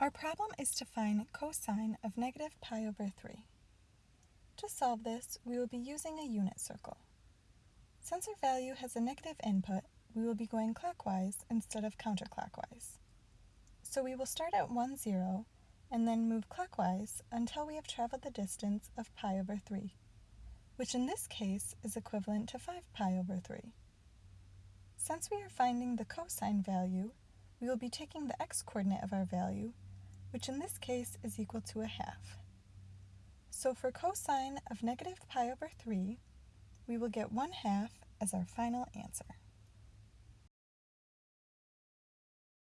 Our problem is to find cosine of negative pi over 3. To solve this, we will be using a unit circle. Since our value has a negative input, we will be going clockwise instead of counterclockwise. So we will start at 1, 0, and then move clockwise until we have traveled the distance of pi over 3, which in this case is equivalent to 5 pi over 3. Since we are finding the cosine value, we will be taking the x-coordinate of our value which in this case is equal to a half. So for cosine of negative pi over 3, we will get 1 half as our final answer.